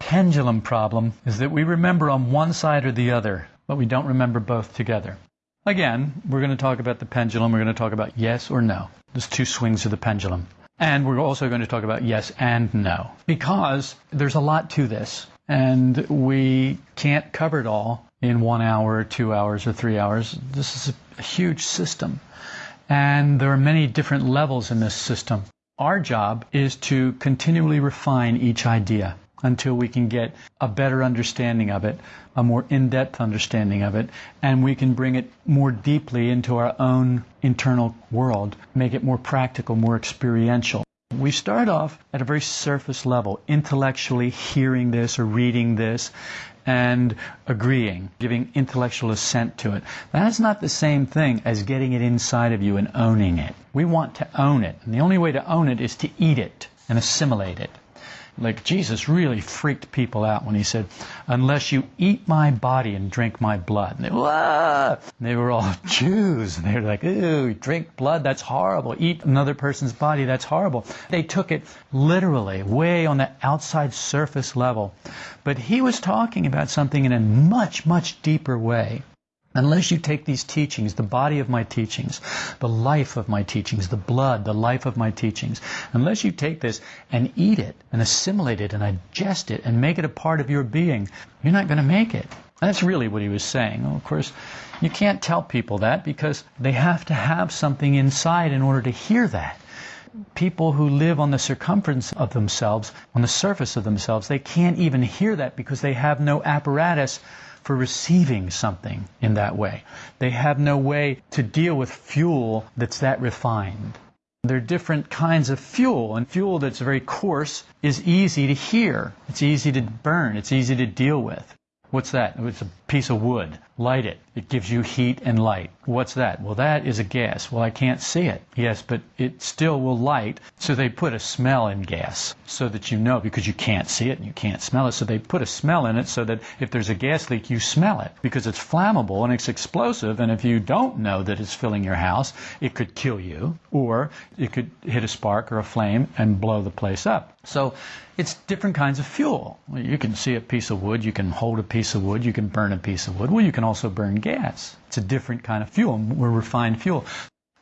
Pendulum problem is that we remember on one side or the other, but we don't remember both together. Again, we're going to talk about the pendulum. We're going to talk about yes or no. There's two swings of the pendulum. And we're also going to talk about yes and no. Because there's a lot to this. And we can't cover it all in one hour, or two hours, or three hours. This is a huge system. And there are many different levels in this system. Our job is to continually refine each idea until we can get a better understanding of it, a more in-depth understanding of it, and we can bring it more deeply into our own internal world, make it more practical, more experiential. We start off at a very surface level, intellectually hearing this or reading this and agreeing, giving intellectual assent to it. That's not the same thing as getting it inside of you and owning it. We want to own it. And the only way to own it is to eat it and assimilate it. Like Jesus really freaked people out when he said, "Unless you eat my body and drink my blood." And they, and they were all Jews, and they were like, "Ooh, drink blood? That's horrible. Eat another person's body? That's horrible." They took it literally, way on the outside surface level. But he was talking about something in a much, much deeper way. Unless you take these teachings, the body of my teachings, the life of my teachings, the blood, the life of my teachings, unless you take this and eat it and assimilate it and digest it and make it a part of your being, you're not going to make it. That's really what he was saying. Well, of course, you can't tell people that because they have to have something inside in order to hear that. People who live on the circumference of themselves, on the surface of themselves, they can't even hear that because they have no apparatus for receiving something in that way. They have no way to deal with fuel that's that refined. There are different kinds of fuel, and fuel that's very coarse is easy to hear. It's easy to burn. It's easy to deal with. What's that? It's a piece of wood. Light it. It gives you heat and light. What's that? Well, that is a gas. Well, I can't see it. Yes, but it still will light. So they put a smell in gas so that you know because you can't see it and you can't smell it. So they put a smell in it so that if there's a gas leak, you smell it because it's flammable and it's explosive. And if you don't know that it's filling your house, it could kill you or it could hit a spark or a flame and blow the place up. So it's different kinds of fuel. You can see a piece of wood, you can hold a piece of wood, you can burn a piece of wood. Well, you can also burn gas. It's a different kind of fuel, more refined fuel.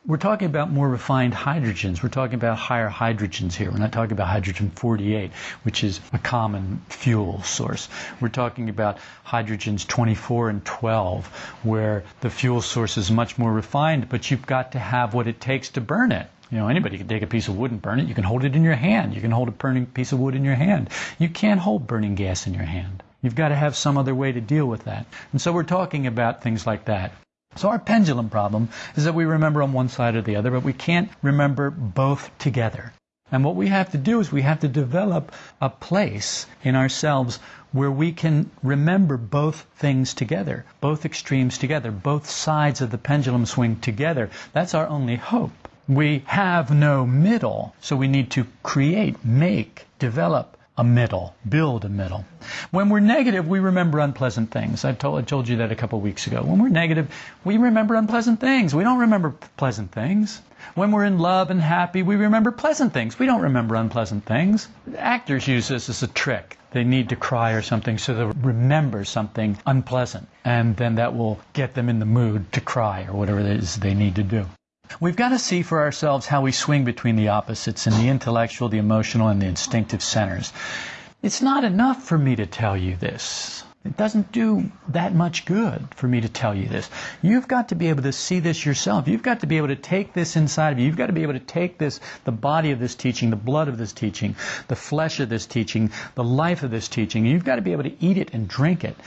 We're talking about more refined hydrogens. We're talking about higher hydrogens here. We're not talking about hydrogen 48, which is a common fuel source. We're talking about hydrogens 24 and 12, where the fuel source is much more refined, but you've got to have what it takes to burn it. You know, anybody can take a piece of wood and burn it. You can hold it in your hand. You can hold a burning piece of wood in your hand. You can't hold burning gas in your hand. You've got to have some other way to deal with that. And so we're talking about things like that. So our pendulum problem is that we remember on one side or the other, but we can't remember both together. And what we have to do is we have to develop a place in ourselves where we can remember both things together, both extremes together, both sides of the pendulum swing together. That's our only hope. We have no middle, so we need to create, make, develop a middle, build a middle. When we're negative, we remember unpleasant things. I told, I told you that a couple weeks ago. When we're negative, we remember unpleasant things. We don't remember pleasant things. When we're in love and happy, we remember pleasant things. We don't remember unpleasant things. Actors use this as a trick. They need to cry or something so they'll remember something unpleasant. And then that will get them in the mood to cry or whatever it is they need to do. We've got to see for ourselves how we swing between the opposites in the intellectual, the emotional, and the instinctive centers. It's not enough for me to tell you this. It doesn't do that much good for me to tell you this. You've got to be able to see this yourself. You've got to be able to take this inside of you. You've got to be able to take this, the body of this teaching, the blood of this teaching, the flesh of this teaching, the life of this teaching. You've got to be able to eat it and drink it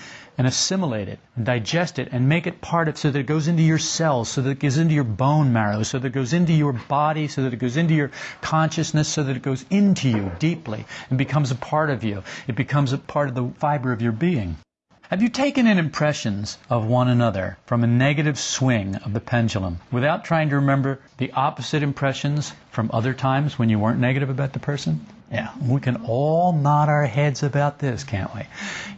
and assimilate it and digest it and make it part of so that it goes into your cells, so that it goes into your bone marrow, so that it goes into your body, so that it goes into your consciousness, so that it goes into you deeply and becomes a part of you. It becomes a part of the fiber of your being. Have you taken in impressions of one another from a negative swing of the pendulum without trying to remember the opposite impressions from other times when you weren't negative about the person? Yeah, we can all nod our heads about this, can't we?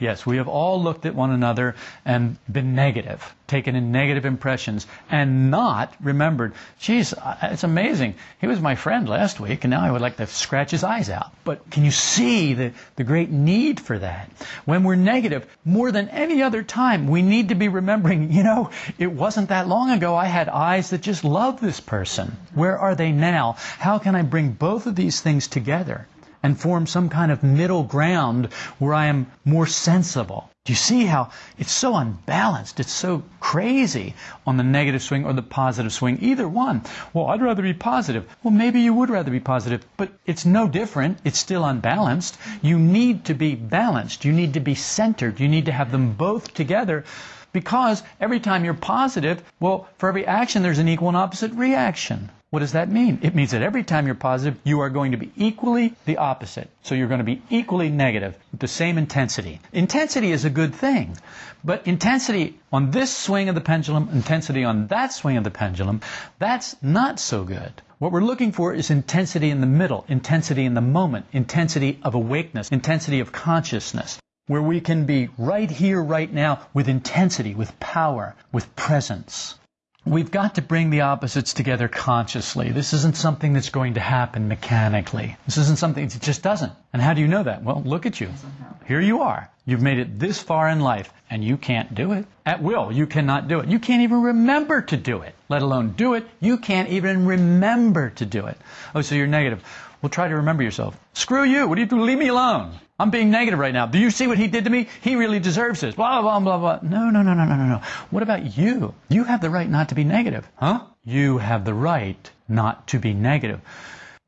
Yes, we have all looked at one another and been negative taken in negative impressions and not remembered, geez, it's amazing. He was my friend last week and now I would like to scratch his eyes out. But can you see the, the great need for that? When we're negative, more than any other time, we need to be remembering, you know, it wasn't that long ago I had eyes that just loved this person. Where are they now? How can I bring both of these things together? And form some kind of middle ground where I am more sensible. Do you see how it's so unbalanced? It's so crazy on the negative swing or the positive swing, either one. Well, I'd rather be positive. Well, maybe you would rather be positive, but it's no different. It's still unbalanced. You need to be balanced. You need to be centered. You need to have them both together because every time you're positive, well, for every action, there's an equal and opposite reaction. What does that mean? It means that every time you're positive, you are going to be equally the opposite. So you're going to be equally negative with the same intensity. Intensity is a good thing, but intensity on this swing of the pendulum, intensity on that swing of the pendulum, that's not so good. What we're looking for is intensity in the middle, intensity in the moment, intensity of awakeness, intensity of consciousness, where we can be right here, right now, with intensity, with power, with presence. We've got to bring the opposites together consciously. This isn't something that's going to happen mechanically. This isn't something, it just doesn't. And how do you know that? Well, look at you. Here you are. You've made it this far in life, and you can't do it. At will, you cannot do it. You can't even remember to do it, let alone do it. You can't even remember to do it. Oh, so you're negative. Well, try to remember yourself. Screw you. What do you do? Leave me alone. I'm being negative right now. Do you see what he did to me? He really deserves this. Blah, blah, blah, blah. No, no, no, no, no, no, no. What about you? You have the right not to be negative. Huh? You have the right not to be negative.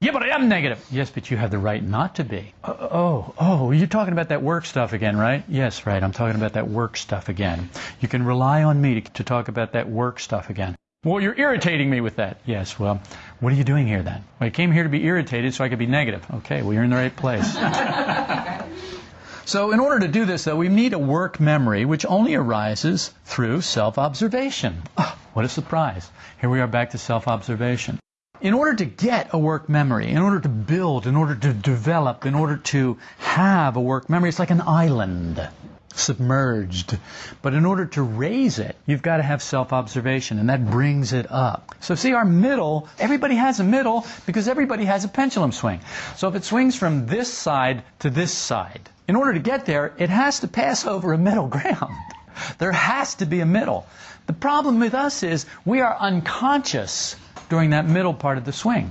Yeah, but I am negative. Yes, but you have the right not to be. Oh, oh, oh, you're talking about that work stuff again, right? Yes, right. I'm talking about that work stuff again. You can rely on me to, to talk about that work stuff again. Well, you're irritating me with that. Yes, well, what are you doing here then? Well, I came here to be irritated so I could be negative. Okay, well, you're in the right place. so, in order to do this, though, we need a work memory which only arises through self observation. Oh, ah, what a surprise. Here we are back to self observation. In order to get a work memory, in order to build, in order to develop, in order to have a work memory, it's like an island submerged. But in order to raise it, you've got to have self observation, and that brings it up. So, see, our middle, everybody has a middle because everybody has a pendulum swing. So, if it swings from this side to this side, in order to get there, it has to pass over a middle ground. there has to be a middle. The problem with us is we are unconscious during that middle part of the swing.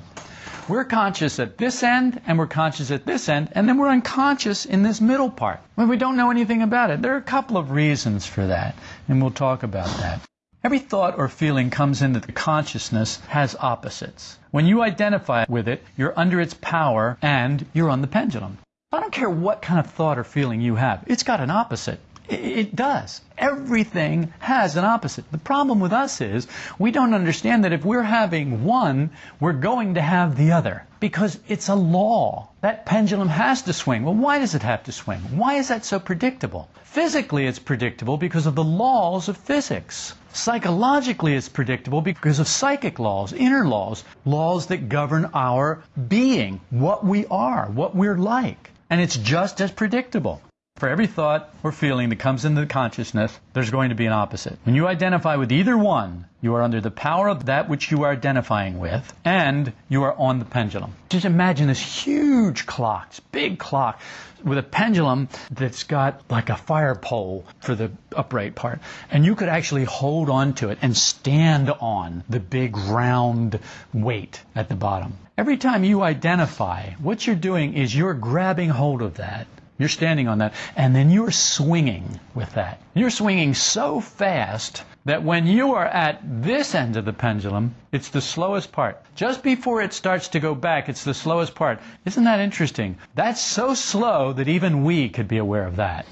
We're conscious at this end, and we're conscious at this end, and then we're unconscious in this middle part when we don't know anything about it. There are a couple of reasons for that, and we'll talk about that. Every thought or feeling comes into the consciousness has opposites. When you identify with it, you're under its power and you're on the pendulum. I don't care what kind of thought or feeling you have, it's got an opposite. It does. Everything has an opposite. The problem with us is we don't understand that if we're having one, we're going to have the other because it's a law. That pendulum has to swing. Well, why does it have to swing? Why is that so predictable? Physically, it's predictable because of the laws of physics. Psychologically, it's predictable because of psychic laws, inner laws, laws that govern our being, what we are, what we're like. And it's just as predictable. For every thought or feeling that comes into the consciousness, there's going to be an opposite. When you identify with either one, you are under the power of that which you are identifying with, and you are on the pendulum. Just imagine this huge clock, this big clock, with a pendulum that's got like a fire pole for the upright part. And you could actually hold on to it and stand on the big round weight at the bottom. Every time you identify, what you're doing is you're grabbing hold of that you're standing on that, and then you're swinging with that. You're swinging so fast that when you are at this end of the pendulum, it's the slowest part. Just before it starts to go back, it's the slowest part. Isn't that interesting? That's so slow that even we could be aware of that.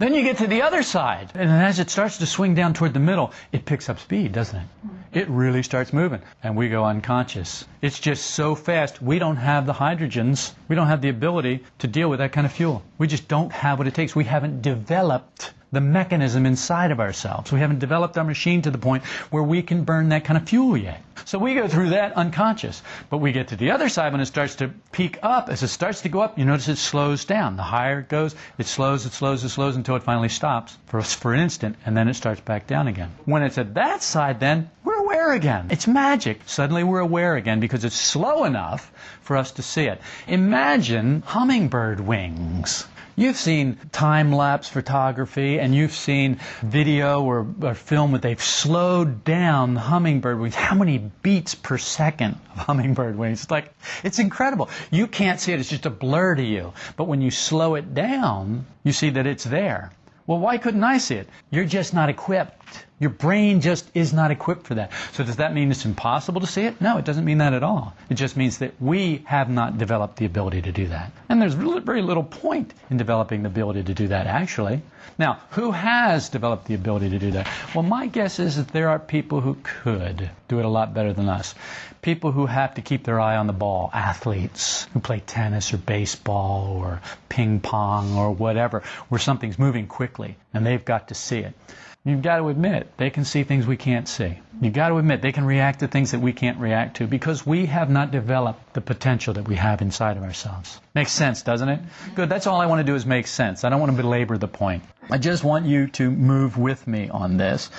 then you get to the other side, and as it starts to swing down toward the middle, it picks up speed, doesn't it? It really starts moving and we go unconscious. It's just so fast. We don't have the hydrogens. We don't have the ability to deal with that kind of fuel. We just don't have what it takes. We haven't developed the mechanism inside of ourselves. We haven't developed our machine to the point where we can burn that kind of fuel yet. So we go through that unconscious. But we get to the other side when it starts to peak up. As it starts to go up, you notice it slows down. The higher it goes, it slows, it slows, it slows until it finally stops for, for an instant, and then it starts back down again. When it's at that side, then we're aware again. It's magic. Suddenly we're aware again because it's slow enough for us to see it. Imagine hummingbird wings. You've seen time lapse photography and you've seen video or, or, film where they've slowed down hummingbird wings. How many beats per second of hummingbird wings? It's like, it's incredible. You can't see it, it's just a blur to you. But when you slow it down, you see that it's there. Well, why couldn't I see it? You're just not equipped. Your brain just is not equipped for that. So does that mean it's impossible to see it? No, it doesn't mean that at all. It just means that we have not developed the ability to do that. And there's really very little point in developing the ability to do that, actually. Now, who has developed the ability to do that? Well, my guess is that there are people who could do it a lot better than us. People who have to keep their eye on the ball, athletes who play tennis or baseball or ping pong or whatever, where something's moving quickly and they've got to see it. You've got to admit, they can see things we can't see. You've got to admit, they can react to things that we can't react to because we have not developed the potential that we have inside of ourselves. Makes sense, doesn't it? Good. That's all I want to do is make sense. I don't want to belabor the point. I just want you to move with me on this.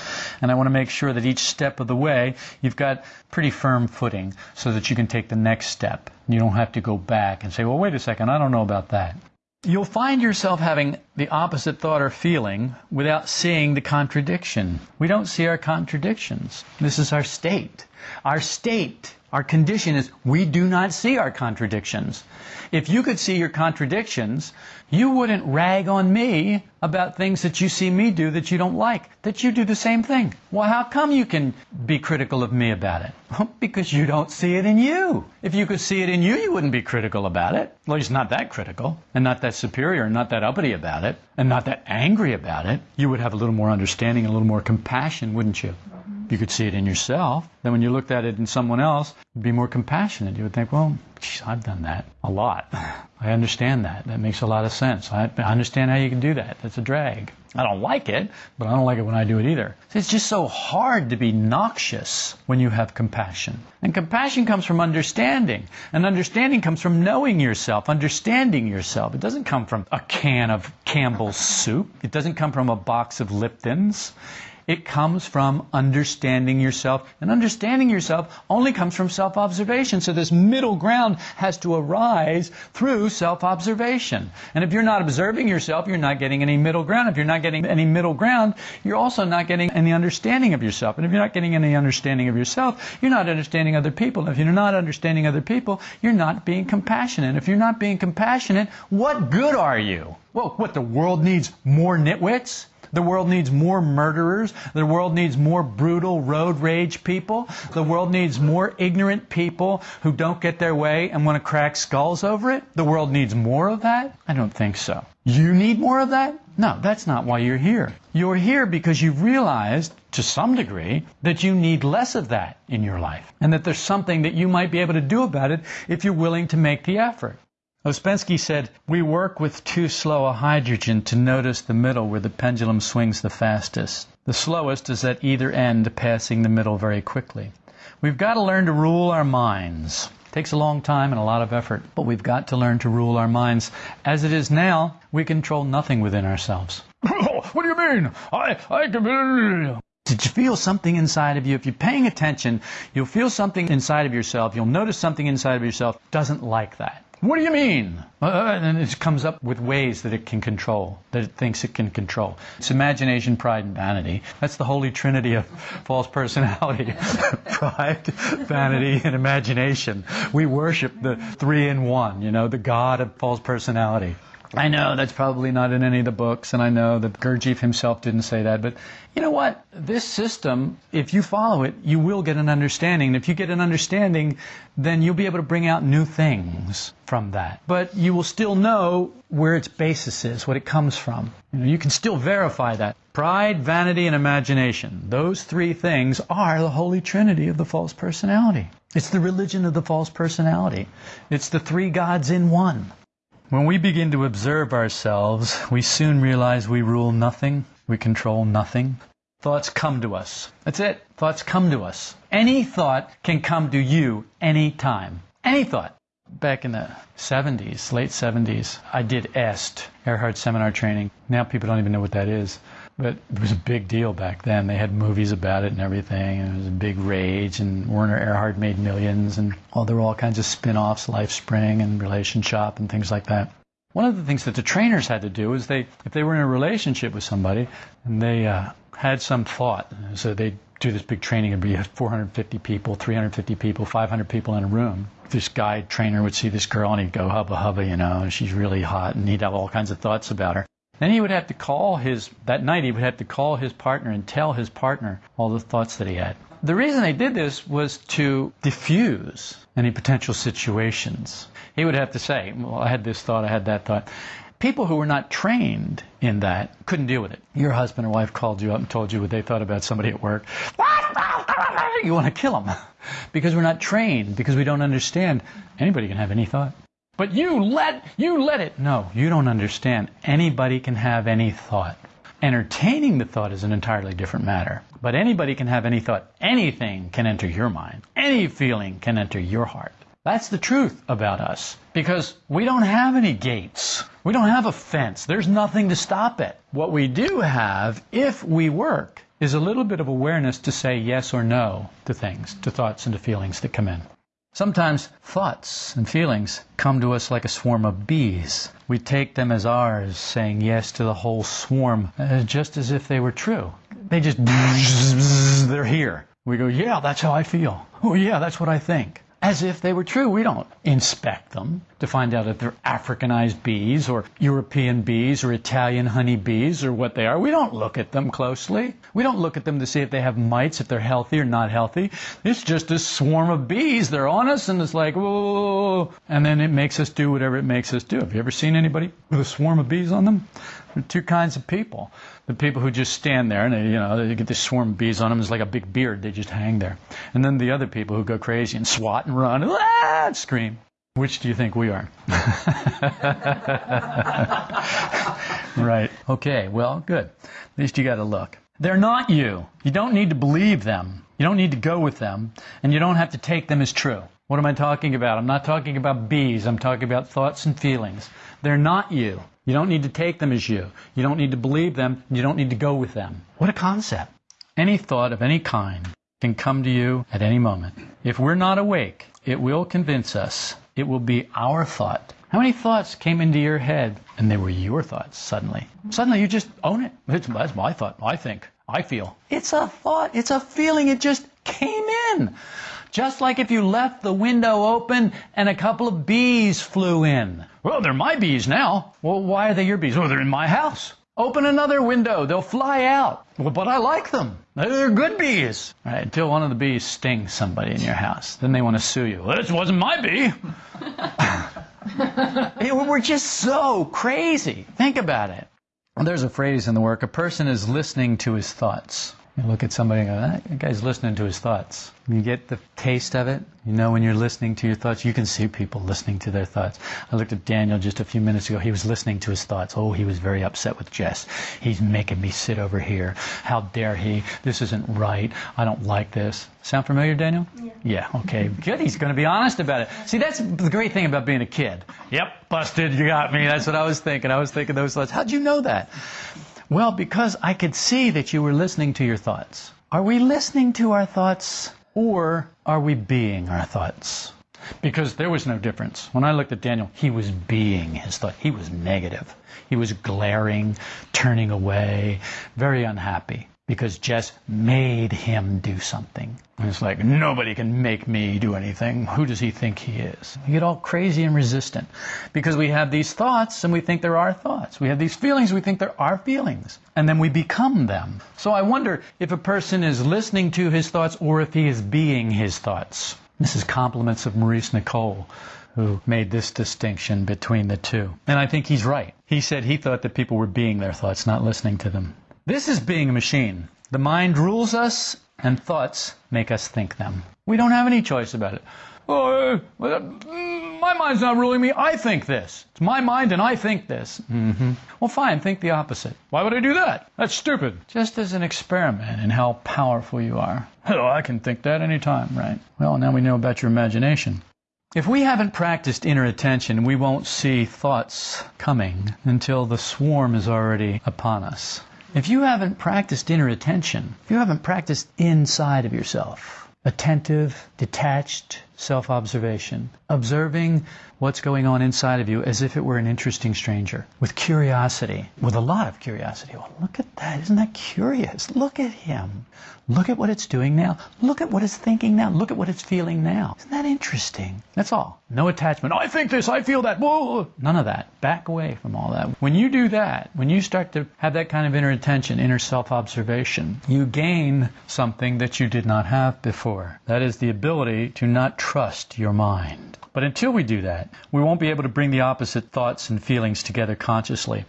And I want to make sure that each step of the way, you've got pretty firm footing so that you can take the next step. You don't have to go back and say, well, wait a second, I don't know about that. You'll find yourself having the opposite thought or feeling without seeing the contradiction. We don't see our contradictions. This is our state. Our state, our condition is we do not see our contradictions. If you could see your contradictions, you wouldn't rag on me about things that you see me do that you don't like, that you do the same thing. Well, how come you can be critical of me about it? Because you don't see it in you. If you could see it in you, you wouldn't be critical about it. Well, he's not that critical, and not that superior, and not that uppity about it, and not that angry about it. You would have a little more understanding, a little more compassion, wouldn't you? You could see it in yourself. Then when you looked at it in someone else, be more compassionate. You would think, well, geez, I've done that a lot. I understand that. That makes a lot of sense. I understand how you can do that. That's a drag. I don't like it, but I don't like it when I do it either. It's just so hard to be noxious when you have compassion. And compassion comes from understanding. And understanding comes from knowing yourself, understanding yourself. It doesn't come from a can of Campbell's soup. It doesn't come from a box of Lipton's. It comes from understanding yourself. And understanding yourself only comes from self observation. So this middle ground has to arise through self observation. And if you're not observing yourself, you're not getting any middle ground. If you're not getting any middle ground, you're also not getting any understanding of yourself. And if you're not getting any understanding of yourself, you're not understanding other people. And if you're not understanding other people, you're not being compassionate. If you're not being compassionate, what good are you? Well, what, the world needs more nitwits? The world needs more murderers. The world needs more brutal road rage people. The world needs more ignorant people who don't get their way and want to crack skulls over it. The world needs more of that? I don't think so. You need more of that? No, that's not why you're here. You're here because you've realized, to some degree, that you need less of that in your life. And that there's something that you might be able to do about it if you're willing to make the effort. Ouspensky said, We work with too slow a hydrogen to notice the middle where the pendulum swings the fastest. The slowest is at either end, passing the middle very quickly. We've got to learn to rule our minds. It takes a long time and a lot of effort, but we've got to learn to rule our minds. As it is now, we control nothing within ourselves. what do you mean? I, I can. Did you feel something inside of you? If you're paying attention, you'll feel something inside of yourself. You'll notice something inside of yourself doesn't like that. What do you mean? Uh, uh, and it comes up with ways that it can control, that it thinks it can control. It's imagination, pride, and vanity. That's the holy trinity of false personality pride, vanity, and imagination. We worship the three in one, you know, the God of false personality. I know that's probably not in any of the books, and I know that Gurdjieff himself didn't say that, but you know what? This system, if you follow it, you will get an understanding. And if you get an understanding, then you'll be able to bring out new things from that. But you will still know where its basis is, what it comes from. You, know, you can still verify that. Pride, vanity, and imagination. Those three things are the holy trinity of the false personality. It's the religion of the false personality. It's the three gods in one. When we begin to observe ourselves, we soon realize we rule nothing We control nothing. Thoughts come to us. That's it. Thoughts come to us. Any thought can come to you anytime. Any thought. Back in the 70s, late 70s, I did EST, Erhard Seminar Training. Now people don't even know what that is. But it was a big deal back then. They had movies about it and everything, and it was a big rage. And Werner Erhard made millions, and all there were all kinds of spin-offs, Life Spring and Relationship and things like that. One of the things that the trainers had to do is they, if they were in a relationship with somebody, and they uh, had some thought, so they'd do this big training and be 450 people, 350 people, 500 people in a room. This guy trainer would see this girl and he'd go hubba hubba, you know, and she's really hot, and he'd have all kinds of thoughts about her. Then he would have to call his, that night he would have to call his partner and tell his partner all the thoughts that he had. The reason they did this was to diffuse any potential situations. He would have to say, well, I had this thought, I had that thought. People who were not trained in that couldn't deal with it. Your husband or wife called you up and told you what they thought about somebody at work. You want to kill them because we're not trained, because we don't understand. Anybody can have any thought. But you let you let it. No, you don't understand. Anybody can have any thought. Entertaining the thought is an entirely different matter. But anybody can have any thought. Anything can enter your mind. Any feeling can enter your heart. That's the truth about us. Because we don't have any gates. We don't have a fence. There's nothing to stop it. What we do have, if we work, is a little bit of awareness to say yes or no to things, to thoughts and to feelings that come in. Sometimes thoughts and feelings come to us like a swarm of bees. We take them as ours, saying yes to the whole swarm, uh, just as if they were true. They just, they're here. We go, yeah, that's how I feel. Oh, yeah, that's what I think as if they were true. We don't inspect them to find out if they're Africanized bees or European bees or Italian honey bees or what they are. We don't look at them closely. We don't look at them to see if they have mites, if they're healthy or not healthy. It's just a swarm of bees. They're on us and it's like, whoa. And then it makes us do whatever it makes us do. Have you ever seen anybody with a swarm of bees on them? Two kinds of people. The people who just stand there and they, you know, they get this swarm of bees on them. It's like a big beard. They just hang there. And then the other people who go crazy and swat and run ah, and scream. Which do you think we are? right. Okay. Well, good. At least you got to look. They're not you. You don't need to believe them. You don't need to go with them. And you don't have to take them as true. What am I talking about? I'm not talking about bees. I'm talking about thoughts and feelings. They're not you. You don't need to take them as you. You don't need to believe them. You don't need to go with them. What a concept. Any thought of any kind can come to you at any moment. If we're not awake, it will convince us. It will be our thought. How many thoughts came into your head and they were your thoughts suddenly? Suddenly you just own it. It's, that's my thought. I think. I feel. It's a thought. It's a feeling. It just came in. Just like if you left the window open and a couple of bees flew in. Well, they're my bees now. Well, why are they your bees? Well, they're in my house. Open another window. They'll fly out. Well, but I like them. They're good bees. Right, until one of the bees stings somebody in your house. Then they want to sue you. Well, this wasn't my bee. We're just so crazy. Think about it. There's a phrase in the work a person is listening to his thoughts. You look at somebody and go, that guy's listening to his thoughts. You get the taste of it. You know when you're listening to your thoughts, you can see people listening to their thoughts. I looked at Daniel just a few minutes ago. He was listening to his thoughts. Oh, he was very upset with Jess. He's making me sit over here. How dare he? This isn't right. I don't like this. Sound familiar, Daniel? Yeah. Yeah, okay. Good. He's going to be honest about it. See, that's the great thing about being a kid. Yep, busted. You got me. That's what I was thinking. I was thinking those thoughts. How'd you know that? Well, because I could see that you were listening to your thoughts. Are we listening to our thoughts or are we being our thoughts? Because there was no difference. When I looked at Daniel, he was being his thought. He was negative. He was glaring, turning away, very unhappy because Jess made him do something. And it's like, nobody can make me do anything. Who does he think he is? We get all crazy and resistant because we have these thoughts and we think they're our thoughts. We have these feelings, we think they're our feelings. And then we become them. So I wonder if a person is listening to his thoughts or if he is being his thoughts. This is compliments of Maurice Nicoll who made this distinction between the two. And I think he's right. He said he thought that people were being their thoughts, not listening to them. This is being a machine. The mind rules us, and thoughts make us think them. We don't have any choice about it. Oh, uh, my mind's not ruling me. I think this. It's my mind and I think this. Mm-hmm. Well, fine. Think the opposite. Why would I do that? That's stupid. Just as an experiment in how powerful you are. Oh, I can think that any time, right? Well, now we know about your imagination. If we haven't practiced inner attention, we won't see thoughts coming until the swarm is already upon us. If you haven't practiced inner attention, if you haven't practiced inside of yourself, attentive, detached self observation, observing what's going on inside of you as if it were an interesting stranger, with curiosity, with a lot of curiosity. Well, look at that. Isn't that curious? Look at him. Look at what it's doing now. Look at what it's thinking now. Look at what it's feeling now. Isn't that interesting? That's all. No attachment. I think this, I feel that. Whoa. None of that. Back away from all that. When you do that, when you start to have that kind of inner attention, inner self observation, you gain something that you did not have before. That is the ability to not trust your mind. But until we do that, we won't be able to bring the opposite thoughts and feelings together consciously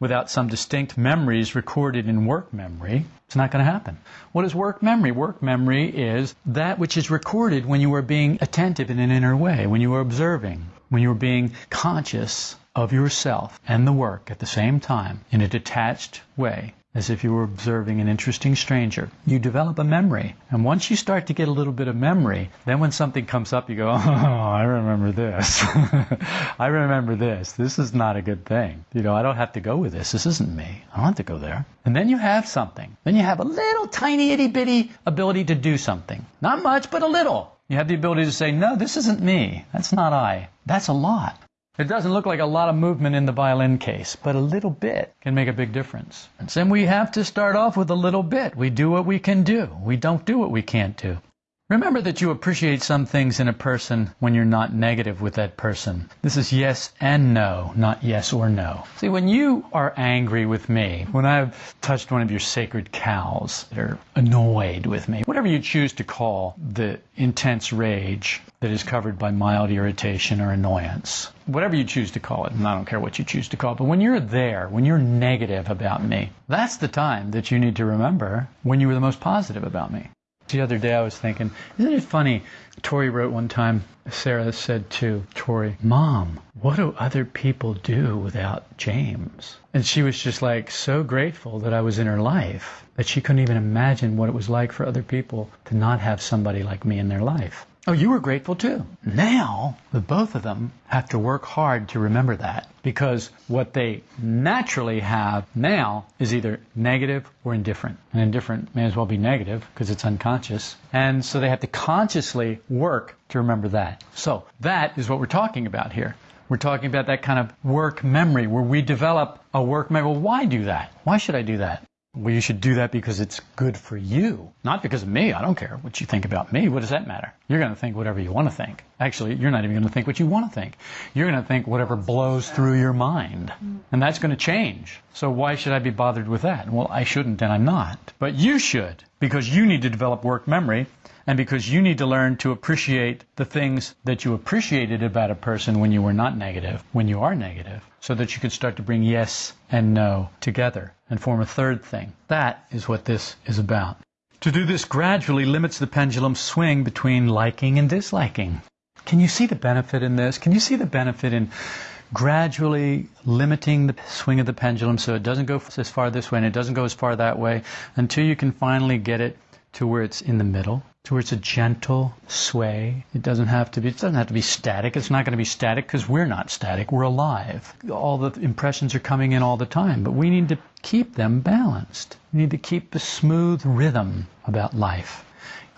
without some distinct memories recorded in work memory, it's not going to happen. What is work memory? Work memory is that which is recorded when you are being attentive in an inner way, when you are observing, when you are being conscious of yourself and the work at the same time in a detached way as if you were observing an interesting stranger. You develop a memory. And once you start to get a little bit of memory, then when something comes up, you go, oh, I remember this. I remember this. This is not a good thing. You know, I don't have to go with this. This isn't me. I don't have to go there. And then you have something. Then you have a little tiny itty bitty ability to do something. Not much, but a little. You have the ability to say, no, this isn't me. That's not I. That's a lot. It doesn't look like a lot of movement in the violin case, but a little bit can make a big difference. And we have to start off with a little bit. We do what we can do. We don't do what we can't do. Remember that you appreciate some things in a person when you're not negative with that person. This is yes and no, not yes or no. See, when you are angry with me, when I've touched one of your sacred cows are annoyed with me, whatever you choose to call the intense rage that is covered by mild irritation or annoyance, whatever you choose to call it, and I don't care what you choose to call it, but when you're there, when you're negative about me, that's the time that you need to remember when you were the most positive about me. The other day I was thinking, isn't it funny? Tori wrote one time, Sarah said to Tori, Mom, what do other people do without James? And she was just like so grateful that I was in her life that she couldn't even imagine what it was like for other people to not have somebody like me in their life. Oh, you were grateful too. Now, the both of them have to work hard to remember that because what they naturally have now is either negative or indifferent. And indifferent may as well be negative because it's unconscious. And so they have to consciously work to remember that. So that is what we're talking about here. We're talking about that kind of work memory where we develop a work memory. Well, why do that? Why should I do that? Well, you should do that because it's good for you, not because of me. I don't care what you think about me. What does that matter? You're going to think whatever you want to think. Actually, you're not even going to think what you want to think. You're going to think whatever blows through your mind. And that's going to change. So why should I be bothered with that? Well, I shouldn't and I'm not. But you should because you need to develop work memory and because you need to learn to appreciate the things that you appreciated about a person when you were not negative, when you are negative, so that you can start to bring yes and no together and form a third thing. That is what this is about. To do this gradually limits the pendulum swing between liking and disliking. Can you see the benefit in this? Can you see the benefit in gradually limiting the swing of the pendulum so it doesn't go as far this way and it doesn't go as far that way until you can finally get it to where it's in the middle to where it's a gentle sway. It doesn't have to be. It doesn't have to be static. It's not going to be static because we're not static. We're alive. All the impressions are coming in all the time, but we need to keep them balanced. We need to keep the smooth rhythm about life.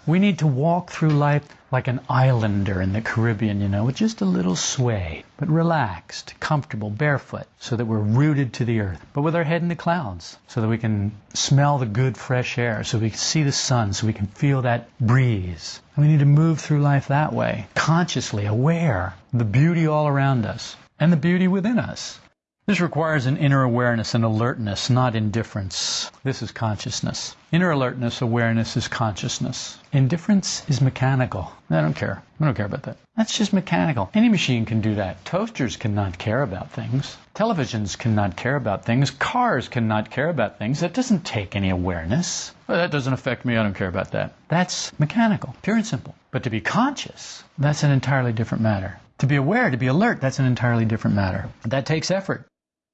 We need to walk through life like an islander in the Caribbean, you know, with just a little sway, but relaxed, comfortable, barefoot, so that we're rooted to the earth, but with our head in the clouds, so that we can smell the good fresh air, so we can see the sun, so we can feel that breeze. And we need to move through life that way, consciously aware of the beauty all around us and the beauty within us. This requires an inner awareness and alertness, not indifference. This is consciousness. Inner alertness, awareness is consciousness. Indifference is mechanical. I don't care. I don't care about that. That's just mechanical. Any machine can do that. Toasters cannot care about things. Televisions cannot care about things. Cars cannot care about things. That doesn't take any awareness. Well, that doesn't affect me. I don't care about that. That's mechanical, pure and simple. But to be conscious, that's an entirely different matter. To be aware, to be alert, that's an entirely different matter. That takes effort.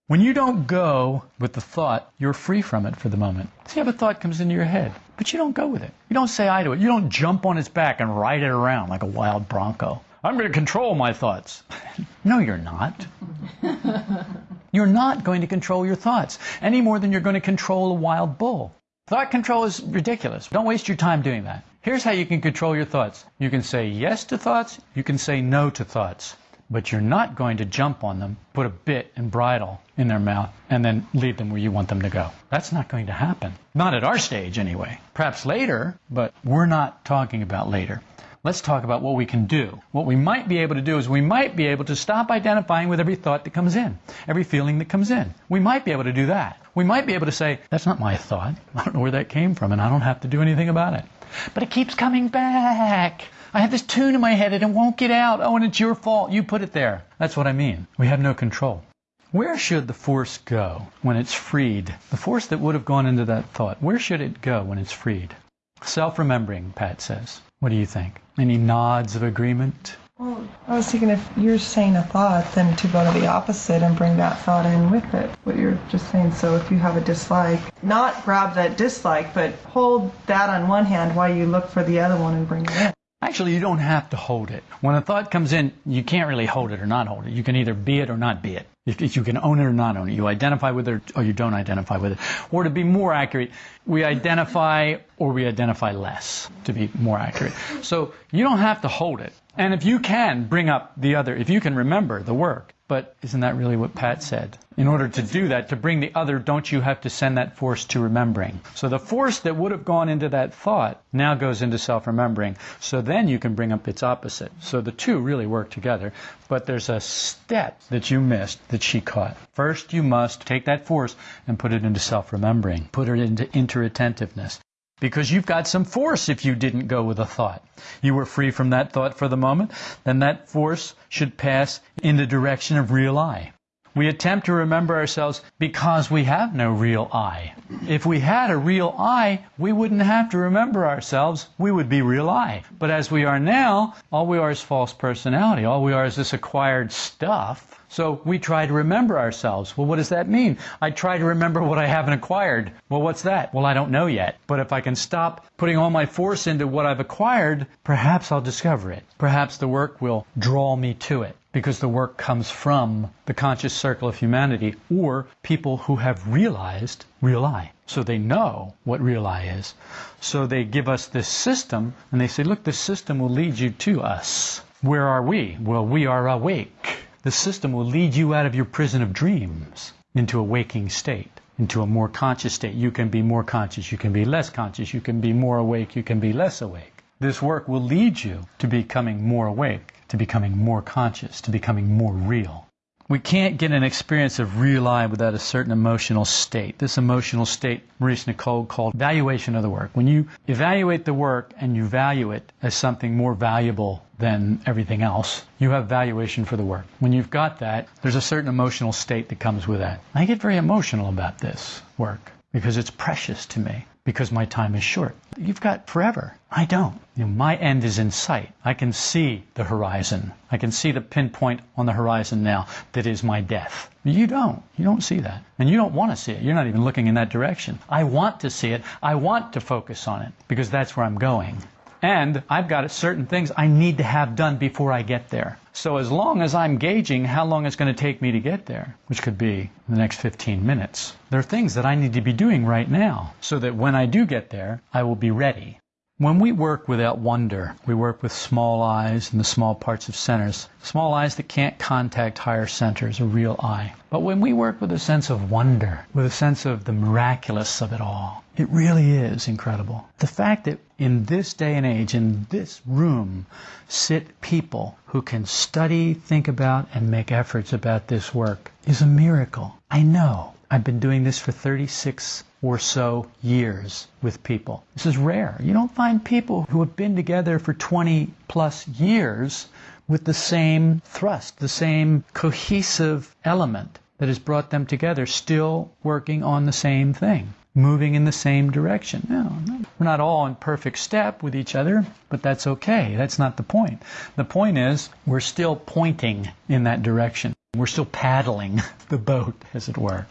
When you don't go with the thought, you're free from it for the moment. See how a thought comes into your head, but you don't go with it. You don't say I to it. You don't jump on its back and ride it around like a wild bronco. I'm going to control my thoughts. no, you're not. you're not going to control your thoughts any more than you're going to control a wild bull. Thought control is ridiculous. Don't waste your time doing that. Here's how you can control your thoughts. You can say yes to thoughts, you can say no to thoughts but you're not going to jump on them, put a bit and bridle in their mouth, and then lead them where you want them to go. That's not going to happen. Not at our stage, anyway. Perhaps later, but we're not talking about later. Let's talk about what we can do. What we might be able to do is we might be able to stop identifying with every thought that comes in, every feeling that comes in. We might be able to do that. We might be able to say, that's not my thought. I don't know where that came from, and I don't have to do anything about it. But it keeps coming back. I have this tune in my head and it won't get out. Oh, and it's your fault. You put it there. That's what I mean. We have no control. Where should the force go when it's freed? The force that would have gone into that thought, where should it go when it's freed? Self remembering, Pat says. What do you think? Any nods of agreement? Well, I was thinking if you're saying a thought, then to go to the opposite and bring that thought in with it. What you're just saying. So if you have a dislike, not grab that dislike, but hold that on one hand while you look for the other one and bring it in. Actually, you don't have to hold it. When a thought comes in, you can't really hold it or not hold it. You can either be it or not be it. If you can own it or not own it. You identify with it or you don't identify with it. Or to be more accurate, we identify or we identify less, to be more accurate. So you don't have to hold it. And if you can bring up the other, if you can remember the work, but isn't that really what Pat said? In order to do that, to bring the other, don't you have to send that force to remembering? So the force that would have gone into that thought now goes into self remembering. So then you can bring up its opposite. So the two really work together. But there's a step that you missed that she caught. First, you must take that force and put it into self remembering, put it into interattentiveness because you've got some force if you didn't go with a thought. You were free from that thought for the moment, then that force should pass in the direction of real I. We attempt to remember ourselves because we have no real I. If we had a real I, we wouldn't have to remember ourselves. We would be real I. But as we are now, all we are is false personality. All we are is this acquired stuff so we try to remember ourselves. Well, what does that mean? I try to remember what I haven't acquired. Well, what's that? Well, I don't know yet. But if I can stop putting all my force into what I've acquired, perhaps I'll discover it. Perhaps the work will draw me to it because the work comes from the conscious circle of humanity or people who have realized real I. So they know what real I is. So they give us this system and they say, look, this system will lead you to us. Where are we? Well, we are awake. The system will lead you out of your prison of dreams into a waking state, into a more conscious state. You can be more conscious, you can be less conscious, you can be more awake, you can be less awake. This work will lead you to becoming more awake, to becoming more conscious, to becoming more real. We can't get an experience of real I without a certain emotional state. This emotional state, Maurice Nicoll called valuation of the work. When you evaluate the work and you value it as something more valuable than everything else, you have valuation for the work. When you've got that, there's a certain emotional state that comes with that. I get very emotional about this work because it's precious to me because my time is short. You've got forever. I don't. You know, my end is in sight. I can see the horizon. I can see the pinpoint on the horizon now that is my death. You don't. You don't see that. And you don't want to see it. You're not even looking in that direction. I want to see it. I want to focus on it because that's where I'm going. And I've got certain things I need to have done before I get there. So as long as I'm gauging how long it's going to take me to get there, which could be the next 15 minutes, there are things that I need to be doing right now so that when I do get there, I will be ready. When we work without wonder, we work with small I's and the small parts of centers, small I's that can't contact higher centers, a real I. But when we work with a sense of wonder, with a sense of the miraculous of it all, it really is incredible. The fact that in this day and age, in this room, sit people who can study, think about, and make efforts about this work is a miracle. I know. I've been doing this for 36 or so years with people. This is rare. You don't find people who have been together for 20 plus years with the same thrust, the same cohesive element that has brought them together, still working on the same thing, moving in the same direction. No, we're not all in perfect step with each other, but that's okay. That's not the point. The point is we're still pointing in that direction. We're still paddling the boat, as it were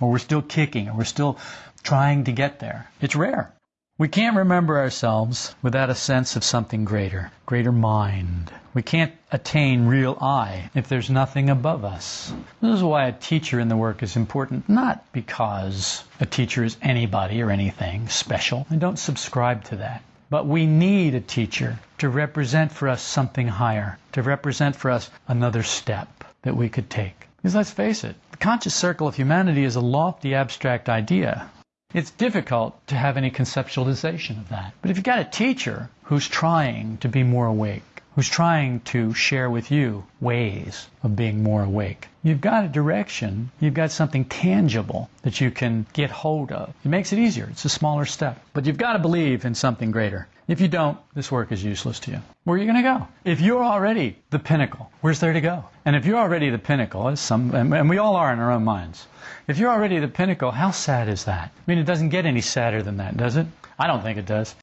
or we're still kicking, or we're still trying to get there. It's rare. We can't remember ourselves without a sense of something greater, greater mind. We can't attain real I if there's nothing above us. This is why a teacher in the work is important, not because a teacher is anybody or anything special. I don't subscribe to that. But we need a teacher to represent for us something higher, to represent for us another step that we could take. Because let's face it, the conscious circle of humanity is a lofty abstract idea. It's difficult to have any conceptualization of that. But if you've got a teacher who's trying to be more awake, who's trying to share with you ways of being more awake. You've got a direction, you've got something tangible that you can get hold of. It makes it easier, it's a smaller step. But you've got to believe in something greater. If you don't, this work is useless to you. Where are you going to go? If you're already the pinnacle, where's there to go? And if you're already the pinnacle, as some, and we all are in our own minds, if you're already the pinnacle, how sad is that? I mean, it doesn't get any sadder than that, does it? I don't think it does.